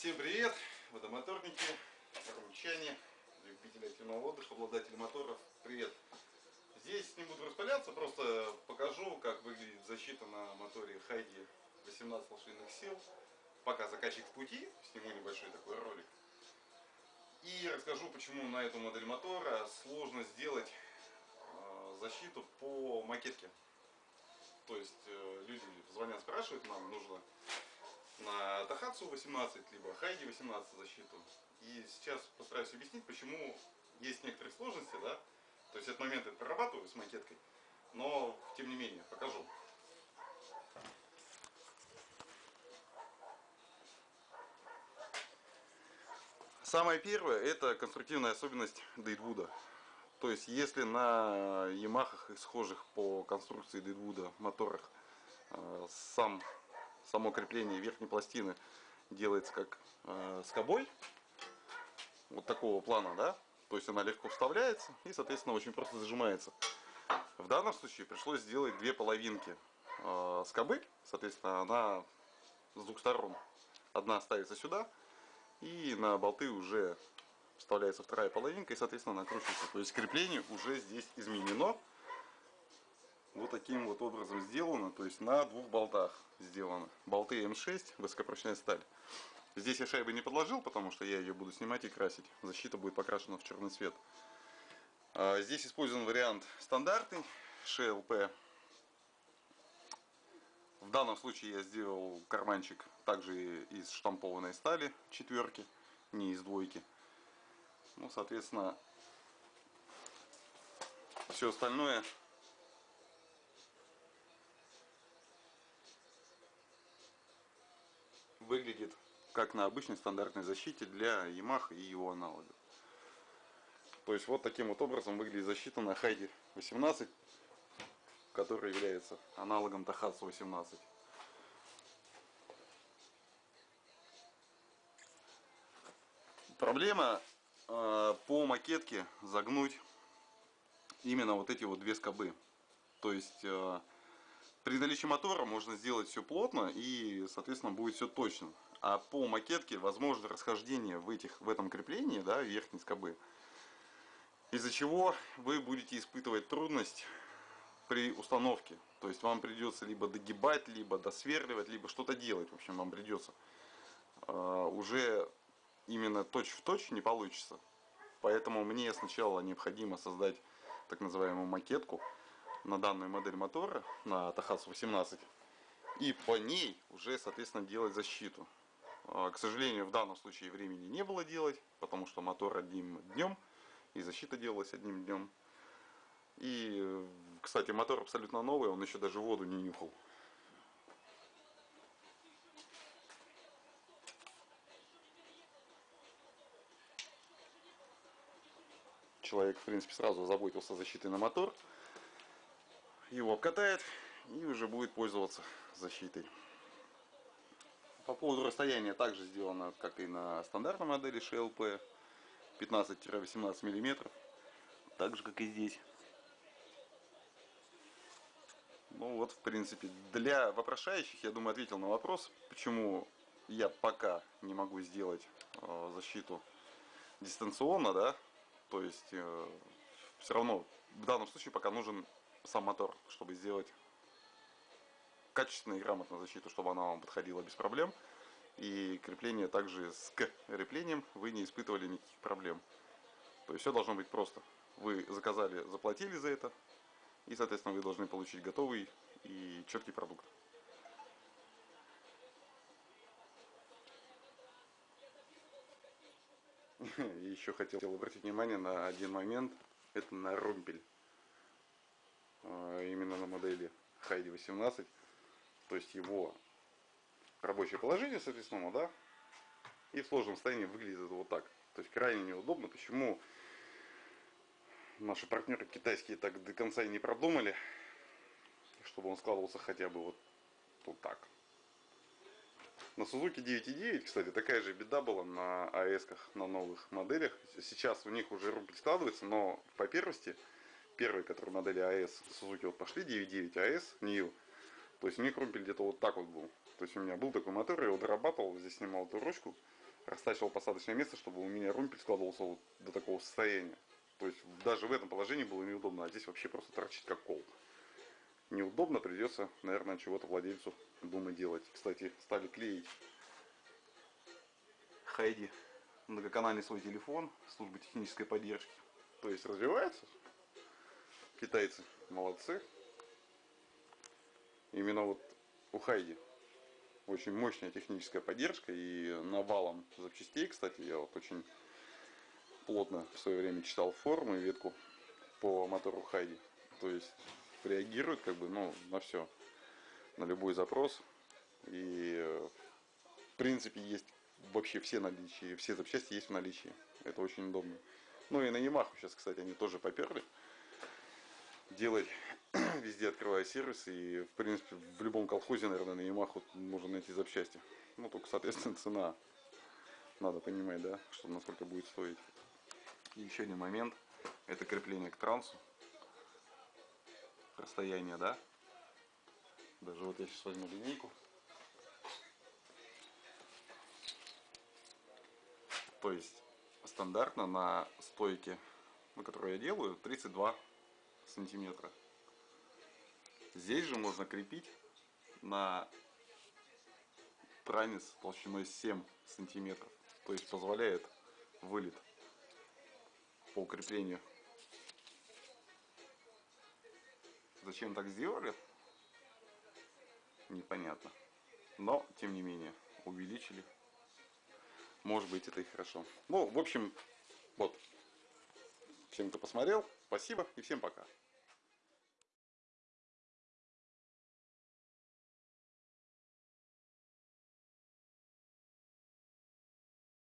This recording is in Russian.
Всем привет! Водомоторники, румчане, любители активного отдыха, обладатели моторов. Привет! Здесь не буду распыляться, просто покажу, как выглядит защита на моторе Хайди 18 лошадиных сил. Пока заказчик в пути, сниму небольшой такой ролик. И расскажу, почему на эту модель мотора сложно сделать э, защиту по макетке. То есть э, люди звонят, спрашивают, нам нужно на Тахатсу 18, либо Хайди 18 защиту. И сейчас постараюсь объяснить, почему есть некоторые сложности, да. То есть этот момент я прорабатываю с макеткой, но тем не менее покажу. Самое первое это конструктивная особенность Дейтвуда. То есть если на Ямахах и схожих по конструкции Дейтвуда моторах э, сам само крепление верхней пластины делается как э, скобой, вот такого плана, да, то есть она легко вставляется и, соответственно, очень просто зажимается. В данном случае пришлось сделать две половинки э, скобы, соответственно, она с двух сторон. Одна ставится сюда, и на болты уже вставляется вторая половинка, и, соответственно, накручивается. То есть крепление уже здесь изменено вот таким вот образом сделано, то есть на двух болтах сделано. Болты М6, высокопрочная сталь. Здесь я шайбы не подложил, потому что я ее буду снимать и красить. Защита будет покрашена в черный цвет. А, здесь использован вариант стандартный, ШЛП. В данном случае я сделал карманчик также из штампованной стали четверки, не из двойки. Ну, соответственно, все остальное выглядит как на обычной стандартной защите для Yamaha и его аналогов. То есть вот таким вот образом выглядит защита на Хайде 18, которая является аналогом Тахатсу 18. Проблема э, по макетке загнуть именно вот эти вот две скобы. То есть э, при наличии мотора можно сделать все плотно и, соответственно, будет все точно. А по макетке возможно расхождение в, этих, в этом креплении, да, верхней скобы. Из-за чего вы будете испытывать трудность при установке. То есть вам придется либо догибать, либо досверливать, либо что-то делать. В общем, вам придется. Uh, уже именно точь-в-точь точь не получится. Поэтому мне сначала необходимо создать так называемую макетку на данную модель мотора, на Тахасу 18, и по ней уже, соответственно, делать защиту. А, к сожалению, в данном случае времени не было делать, потому что мотор одним днем, и защита делалась одним днем. И, кстати, мотор абсолютно новый, он еще даже воду не нюхал. Человек, в принципе, сразу заботился о защите на мотор его обкатает и уже будет пользоваться защитой. По поводу расстояния также сделано, как и на стандартной модели ШЛП, 15-18 мм, так же как и здесь. Ну вот, в принципе, для вопрошающих, я думаю, ответил на вопрос, почему я пока не могу сделать э, защиту дистанционно, да, то есть э, все равно в данном случае пока нужен сам мотор, чтобы сделать качественную и грамотную защиту, чтобы она вам подходила без проблем. И крепление также с креплением вы не испытывали никаких проблем. То есть все должно быть просто. Вы заказали, заплатили за это, и, соответственно, вы должны получить готовый и четкий продукт. Еще хотел обратить внимание на один момент. Это на румпель. А, именно на модели Хайди 18. То есть его рабочее положение, соответственно, да, и в сложном состоянии выглядит вот так. То есть крайне неудобно. Почему наши партнеры китайские так до конца и не продумали, чтобы он складывался хотя бы вот, вот так. На Suzuki 9.9, кстати, такая же беда была на АЭС-ках, на новых моделях. Сейчас у них уже рубль складывается, но по первости первые, которые модели АС Suzuki вот пошли, 9.9 АС, New, то есть у них где-то вот так вот был. То есть у меня был такой мотор, я его дорабатывал, здесь снимал эту ручку, растачивал посадочное место, чтобы у меня румпель складывался вот до такого состояния. То есть даже в этом положении было неудобно, а здесь вообще просто торчит как кол. Неудобно, придется, наверное, чего-то владельцу думать делать. Кстати, стали клеить Хайди многоканальный свой телефон службы технической поддержки. То есть развивается. Китайцы молодцы. Именно вот у Хайди очень мощная техническая поддержка и навалом запчастей, кстати, я вот очень плотно в свое время читал форумы ветку по мотору Хайди. То есть реагирует как бы ну, на все, на любой запрос. И в принципе есть вообще все наличия, все запчасти есть в наличии. Это очень удобно. Ну и на Ямаху сейчас, кстати, они тоже поперли. Делать везде открывая сервис и в принципе в любом колхозе, наверное, на Ямаху можно найти запчасти. Ну только, соответственно, цена. Надо понимать, да, что насколько будет стоить. Еще один момент. Это крепление к трансу. Расстояние, да? Даже вот я сейчас возьму линейку. То есть стандартно на стойке, на которую я делаю, 32 сантиметра. Здесь же можно крепить на транец толщиной 7 сантиметров. То есть позволяет вылет по укреплению. Зачем так сделали? Непонятно. Но, тем не менее, увеличили. Может быть, это и хорошо. Ну, в общем, вот. Всем, кто посмотрел, спасибо и всем пока.